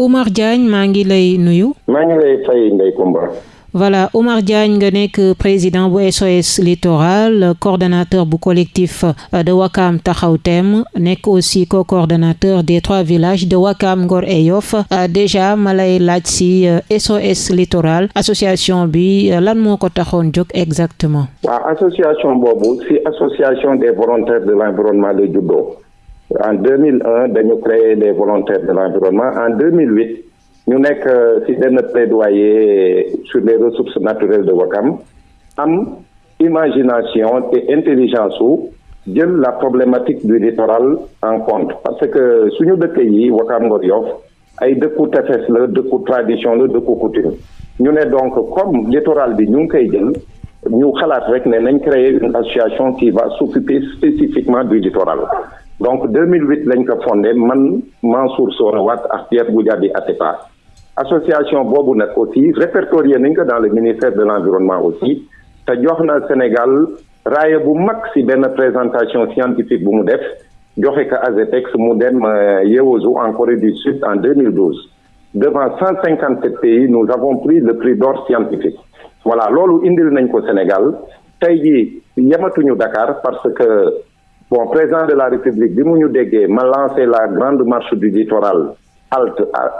Oumar Diagne maa ngi lay nuyu. maa ngi lay fay Ndeye Comba. voilà Oumar Diagne nga nekk président bu SOS littoral coordonnateur bu collectif de Wakam Taxaw Thème nekk aussi co-coordonnateur des trois villages de Wakam Ngor et Yoff déjà ma lay laaj si SOS littoral association bi lan moo ko taxoon jóg exactement? waaw association boobu si association des volontaires de l'environnement la juddoo en 2001 dañu créé les volontaires de l'environnement. En 2008. ñu nekk ci benn plaidoyer sur les ressources naturelles de Wakam am imagination et intelligence su jël la problématique du littoral en compte. Parce que suñu dëkk yi Wakam Ngor Yoff ay dëkku tefes la dëkku tradition la dëkku coutume. Ñu ne donc comme littoral bi ñu ngi koy jël ñu créer une association qui va s'occuper spécifiquement du littoral donc 2008 lañ ko fondé man Mansour Sora Wat ak Pierre Atepa association aussi répertorié dans le ministère de l'environnement aussi. Te jox Sénégal raaya bu mag ci présentation scientifique bu mu def. Joxe ko ASEPEX mu dem Yeosu en Corée du Sud en 2012 devant 157 pays nous avons pris le prix d'or scientifique. Voilà loolu indil nañ ko Sénégal. Tey jii Dakar parce que bon président de la République bi mu ma lancé la grande marche du littoral alt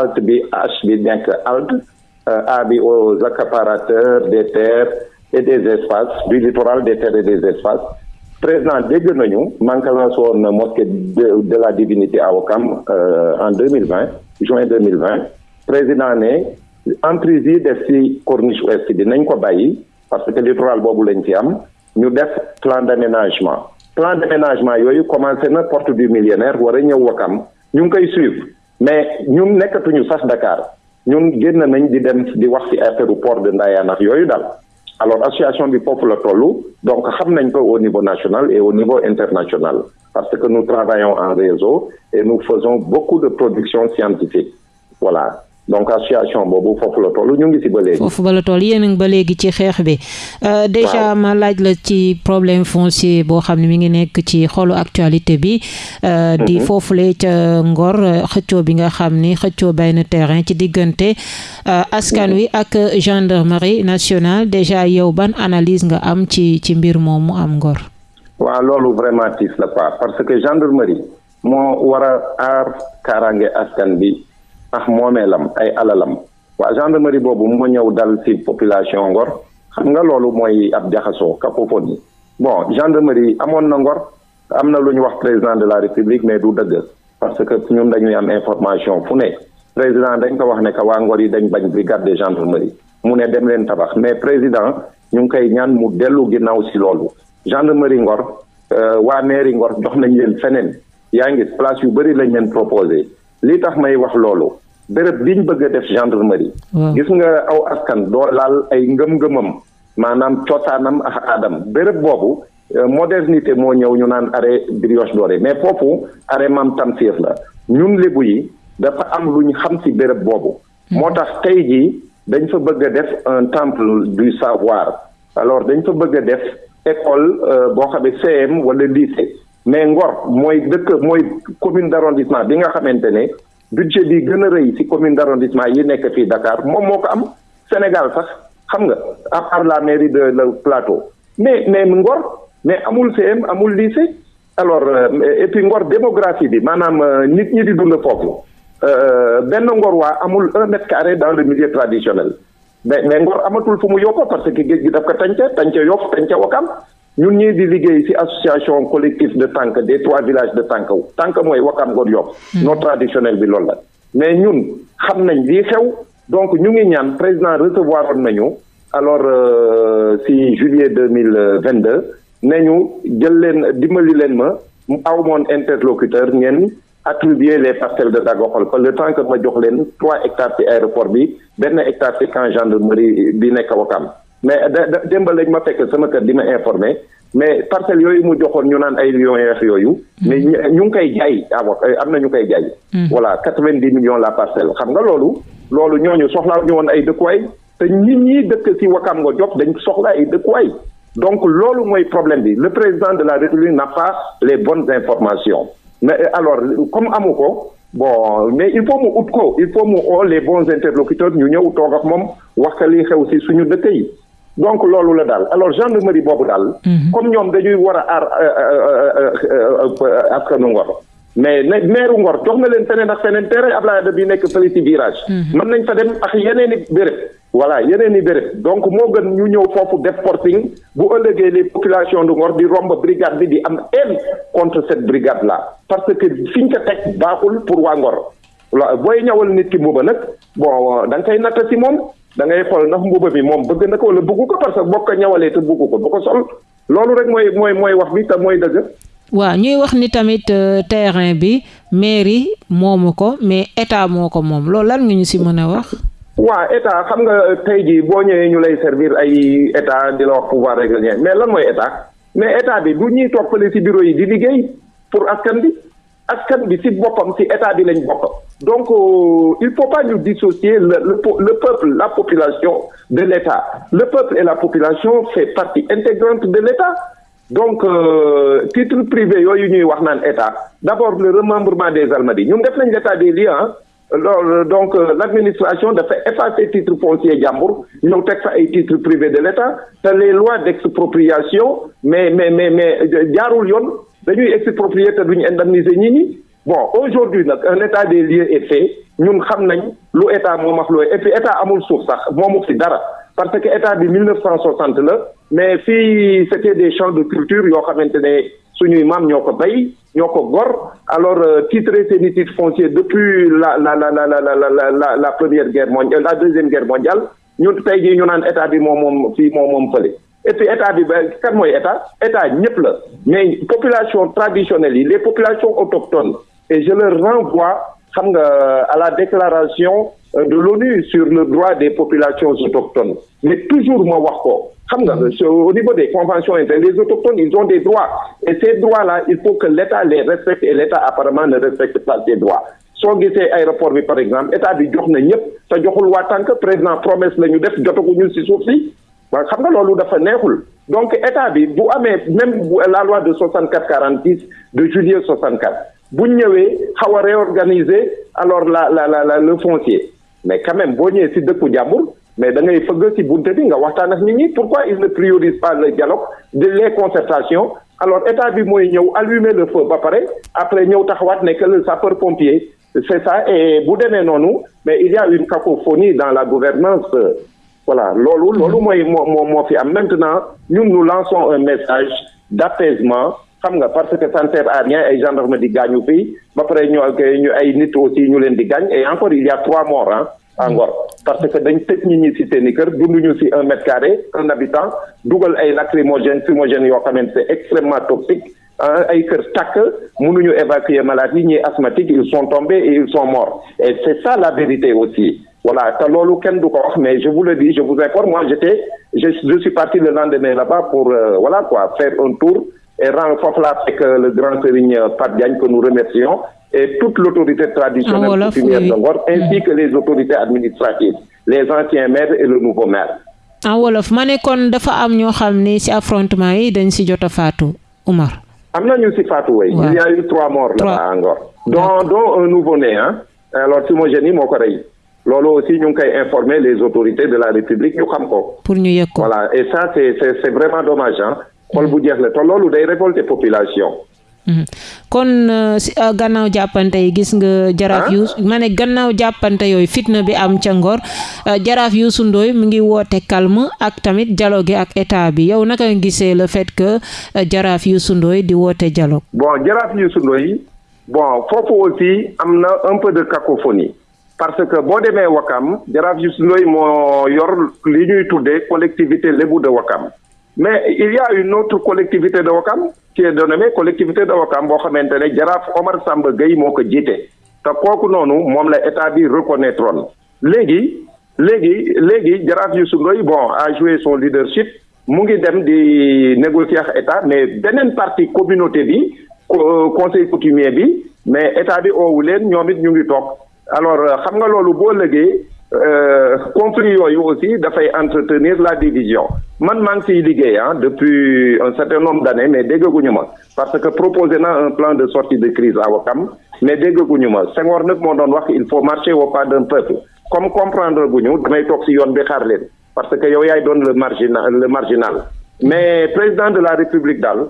alt bi H bi alt A bi aux accaparateurs des terres et des espaces du littoral des terres et des espaces. Président dégg nañu manque lancé woon mosquée de la divinité à Ouakam en deux mille vingt juin deux mille vingt. Président ne emprise yi def ci corniche ouest bi nañ ko parce que littoral boobu lañ ci am. Ñu def plan d'aménagement plan d'aménagement yooyu commencé na porte du millionnaire war a ñëw Ouakam ñu ngi koy suivre. Mais ñun nekkatuñu sax Dakar. Ñun génn nañ di dem di wax ci affaire port de Ndayane ak yooyu alors association bi foofu la tollu. Donc xam nañ ko au niveau national et au niveau international. Parce que nous travaillons en réseau et nous faisons beaucoup de production scientifique. Voilà donc association boobu foofu la toll ñu ngi ba léegi. foofu ba la toll yéen a ngi ba léegi ci xeex bi. déjà ma laaj la ci problème foncier boo xam ne mi ngi nekk ci xolu actualité bi. di foofule ca Ngor xëccoo bi nga xam ni xëccoo bay na terrain ci diggante askan wi ak gendarmerie nationale déjà yow ban analyse nga am ci ci mbir moom mu am Ngor? waaw loolu vraiment tiis la pas parce que gendarmerie moo war a aar kaaraange askan bi. Ah moomeelam ay alalam. Waa gendarmerie boobu moo ñëw dal ci population Ngor. Xam nga loolu mooy ab jaxasoo cacophonie. Bon gendarmerie amoon na Ngor. Am na lu ñu wax président de la république mais du dëgg. Parce que ñun dañuy am information fu ne. Président dañ ko wax ne que waa Ngor yi dañ bañ brigade de gendarmerie. Mu ne dem leen tabax. Mais président ñu ngi koy ñaan mu dellu ginnaaw ci loolu. Gendarmerie Ngor waa mairie Ngor jox nañ leen feneen. Yaa ngi yu bëri lañ leen béréb biñ bëgg a def gendarmerie. Gis nga aw askan doo laal ay ngëm-ngëmam maanaam cosaanam ak aadam. Béréb boobu modernité moo ñëw ñu naan arrêt Brioche Dorée. Mais foofu arrêt Mam Tamsir la. Ñun lébu yi dafa am lu ñu xam ci béréb boobu. Moo tax tey jii dañ fa bëgg a def un temple du savoir. Alors dañ fa bëgg a def école boo xamee CM wala lycée. Mais Ngor mooy dëkk mooy commune d'arrondissement bi nga xamante ne budget bi gën a rëy ci commune d'arrondissement yi nekk fii Dakar moom moo ko am. Sénégal sax xam nga à part la mairie de le plateau. Mais mais Ngor mais amul CM amul lycée. Alors et puis Ngor démographie bi maanaam nit ñi di dund foofu. Benn Ngor waa amul un mètre carré dans le milieu traditionnel. Mais mais Ngor amatul fu mu yokko parce que géej gi daf ko tànca tànca Yoff tànca Wakam. Ñun ñii di liggéey ci association collectif de Tànk des trois villages de Tànk Tànk mooy Wakam Ngor Yoff. Non traditionnel bi loolu la. Mais ñun xam nañ lii xew. Donc ñu ngi ñaan président recevoir oon nañu. Alors ci juillet deux mille vingt deux ne ñu jël leen dimbali leen ma. Aw moon interlocuteur ngeen attribuer les parcelles de Dagoxol. Le temps que ma jox leen trois hectares ci aéroport bi benn hectare ci camp gendarmerie bi nekk Wakam mais da démb lañ ma fekk sama kër di ma informé mais parcelles yooyu mu joxoon ñu naan ay lions yeex yooyu. mais ñu ngi koy jaay awa am na ñu koy jaay. voilà quatre-vingt-dix millions la parcelle xam nga loolu. loolu ñooñu soxlaa ñu woon ay dëkkuwaay te nit ñi dëkk ci Wakam nga jox dañ soxla ay dëkkuwaay donc loolu mooy problème bi le président de la République n'a pas les bonnes informations mais alors comme amu ko bon mais il faut mu ut ko il faut mu oo les bons interlocuteurs ñu ñëw toog ak moom wax li xew si suñu dëkk yi donc loolu la daal alors gendarmerie boobu daal. Mhm. comme ñoom dañuy war a aar euh, euh, euh, askanu Ngor. mais ne meeru Ngor jox na leen feneen ak feneen terrain Ablaye Wade bi nekk fële ci virage. Mhm. mën nañ fa dem ak yeneen i béréb. voilà yeneen i béréb donc moo gën ñu ñëw foofu def porting bu ëllëgee les populations de Ngor di romb brigade bi di am haine contre cette brigade là parce que fiñ ko teg baaxul pour waa Ngor. booy ñawal nit ki mbuba nag bon da nga koy natt si moom da ngay xool ndax mbuba bi moom bëgg na ko wala bëggu ko parce que boo ko ñawalee te bëggu ko bu ko sol loolu rek mooy mooy mooy wax bi te mooy dëgg. waaw ñuy wax ni tamit euh, terrain bi mairie moomu ko mais état moo ko moom loolu lan nga ñu si mën a wax. waaw état xam nga tey jii boo ñëwee ñu lay servir ay état di la wax pouvoir régalien mais lan mooy état mais état bi ñuy toog fële si bureau yi di liggéey pour askan bi. Askan ci état donc euh, il faut pas ñu dissocier le, le le peuple la population de l'état. Le peuple et la population fait partie intégrante de l'état. Donc euh, titre privé yooyu ñuy wax naan état d'abord le remembrement des Almadies. Ñun def nañ l'état des lieux ah loolu donc euh, l'administration dafa effacer titre foncier jàmbur ñëw teg fa ay titre privé de l'état te les lois d'expropriation mais mais mais mais jaarul yoon dañuy exproprier te duñu indemniser ñi ñi. Bon aujourd'hui nag un état des lieux est fait. Ñun xam nañ lu état moom ak et puis état amul suuf sax moomu fi dara. Parce que état bi 1960 la mais fii c'était des champs de culture yoo xamante ne suñuy maam ñoo ko bay ñoo ko gor. Alors euh, titré seeni titre foncier depuis la la la la la la la la première guerre mondiale la deuxième guerre mondiale ñun tey jii ñu naan état bi moom moom fii moom moom fële et puis état bi ba kan mooy état? État ñëpp la. Mais population traditionnelle yi les populations autochtones et je leur renvoie xam nga à la déclaration euh, de l'ONU sur le droit des populations autochtones. Mais toujours ma wax ko. Xam nga au niveau des conventions inter les autochtones ils ont des droits. Et ces droits là il faut que l'État les respecte et l'État apparemment ne respecte pas ces droits. Soo gisee aéroport bi par exemple état bi jox na ñëpp te joxul waa tànk président promesse la ñu def jotaguñu ci suuf si waaw xam nga loolu dafa neexul. Donc état bi bu amee même la loi de 64 46 de juillet 64 bu ñëwee xaw a réorganiser alors la la la la le foncier. Mais quand même boo ñëwee ci dëkku jàmbur mais da ngay fëgg ci bunte bi nga waxtaan ak nit ñi pourquoi il ne priorise pas le dialogue de les concertations? Alors état bi mooy ñëw allumer le feu ba pare après ñëw taxawaat ne que le sapeur pompier c'est ça et bu demee noonu mais il y a une cacophonie dans la gouvernance voilà loolu loolu mooy moo maintenant ñun nous lançons un message d'apaisement. Parce que ça ne sert à rien ay gendarme di gaañu fii. Ba pare ñu ñu ay nit aussi et encore il y a trois morts ah à Ngor. Parce que dañ tëj nit ñi ci un mètre carré un habitant dugal ay lacrymogène fumogène c'est extrêmement toxique ay kër tàkk mënuñu évacuer malades yi ñuy asthmatiques ils sont tombés et ils sont morts. Et c'est ça la vérité aussi voilà mais je vous le dis je vous informe moi j'étais je, je suis parti le lendemain là-bas pour euh, voilà quoi faire un tour et rendre foofu laa fekk le grand serigne Pape Diagne que nous remercions et toute l'autorité traditionnelle coutumière de Ngor ainsi que les autorités administratives les anciens maires et le nouveau maire. En wolof ma ne kon dafa am ñoo xam ni ci affrontement yi dañ ci jot a faatu am na ñu ci faatu way il y a eu trois morts là-bas à Ngor dont dont un nouveau-né ah alors Fumogène yi moo ko rey loolu aussi ñu ngi koy informer les autorités de la République ñu xam ko. pour ñu yëg ko voilà et ça c'est c'est c'est vraiment dommage ah. xol bu jeex la te loolu day révolter population. kon gannaaw jàppante yi gis nga. jaraaf yu ma ne gannaaw jàppante yooyu fitna bi am ca Ngor jaraaf Youssou Ndoye mu ngi woote calme ak tamit dialogue ak état bi yow naka nga gisee le fait que jaraaf Youssou Ndoye di woote dialogue? bon jaraaf Youssou Ndoye bon foofu aussi am na un peu de cacophonie. Parce que boo demee Wakam jaraaf Youssou Ndoye moo yor li ñuy tuddee collectivité lébu de Wakam. Mais il y a une autre collectivité de Wakam qui est dénommée collectivité de Wakam boo xamante ne Omar Samba Gueye moo ko jiite. Te kooku noonu moom la état bi reconnaître woon. Léegi léegi léegi jaraaf Youssou Ndoye bon a joué son leadership mu ngi dem di négocier ak état mais beneen partie communauté bi conseil coutumier bi mais état bi oowu leen ñoom it ñu ngi toog alors xam nga loolu boo lëgee euh, conflit yooyu aussi dafay entretenir la division. Man maa ngi ciy liggéey ah depuis un certain nombre d'années mais déggaguñu ma. Parce que proposé na un plan de sortie de crise à Ouakam mais déggaguñu ma. Senghor nag moo doon wax il faut marcher au pas d'un peuple. Comme comprendre guñu damay toog ci yoon bi xaar leen. Parce que yow yaay doon le marginal le marginal. Mais président de la république daal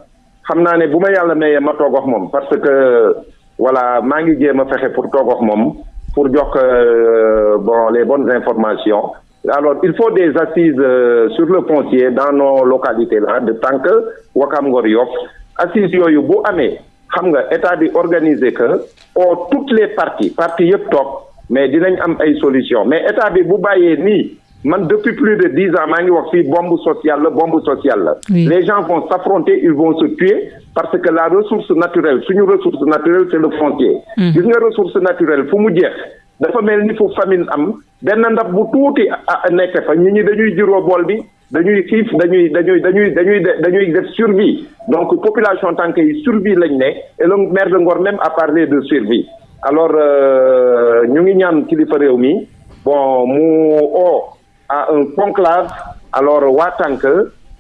xam naa ne bu ma yàlla mayee ma toog wax moom. Parce que voilà maa ngi jéem a pour toog wax moom pour jox euh, bon les bonnes informations. Alors il faut des assises euh, sur le foncier dans nos localités là de tant que Wakam Ngor Yoff. Assises yooyu bu amee xam nga état bi que au toutes les parties parties yëpp toog mais dinañ am ay solution mais état bi bu bàyyee man depuis plus de dix ans maa ngi wax fii bombe sociale la bombe sociale la. Les gens vont s'affronter ils vont se tuer parce que la ressource naturelle suñu ressource naturelle c'est le foncier. Gis nga ressource naturelle fu mu jeex dafa mel ni fu famine am benn ndab bu tuuti nekk fa. Nit ñi dañuy juróo bool bi dañuy xiif dañuy dañuy dañuy dañuy dañuy def survie. Donc population tànk yi survie lañ ne et le maire de Ngor même a parlé de survie. Alors euh, ñu ngi ñaan kilifa réew mi bon mu o à un conclave alors waa tànk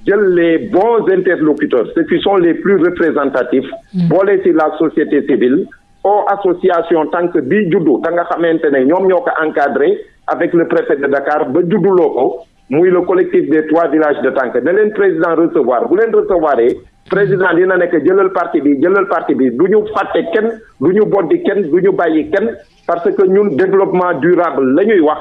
jël les bons interlocuteurs ceux qui sont les plus représentatifs boole ci la société civile au association tànk bi juddu ta nga xamante ne ñoom ñoo ko encadré avec le préfet de Dakar ba judduloo ko muy le collectif des trois villages de tànk ne leen président recevoir bu leen recevoir président dina nekk jëlal parti bi jëlal parti bi du ñu fàtte kenn du ñu boddi kenn du ñu bàyyi kenn parce que ñun développement durable la ñuy wax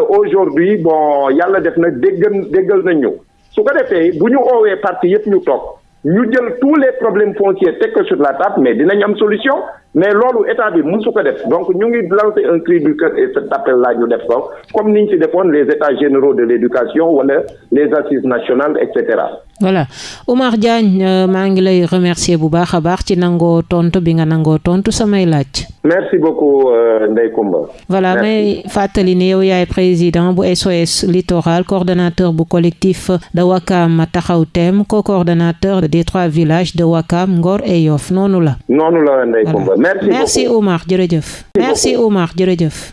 aujourd'hui bon yàlla def na déggal déggal nañ ñu su ko defee bu ñu oowee parti yëpp ñu toog ñu jël tous les problèmes fonciers ko sur la table mais dinañ am solution mais loolu état bi mësu ko def donc ñu ngi lancer un cri du cœur et cet appel là ñu def ko comme ni ñu ci defoon les états généraux de l'éducation wala les assises nationales et cetera. voilà Oumar Diagne euh, maa ngi lay remercier bu baax a baax ci nangoo tontu bi nga nangoo tontu samay laaj. merci beaucoup euh, Ndeye Comba. voilà may fàttali ne yow yaay président bu SOS littoral coordonnateur bu collectif de Wakam taxaw co-coordonnateur des trois villages de Wakam Ngor et Yoff noonu la. noonu la Ndeye Voilà. Comba merci. Oumar jërëjëf. merci Oumar jërëjëf.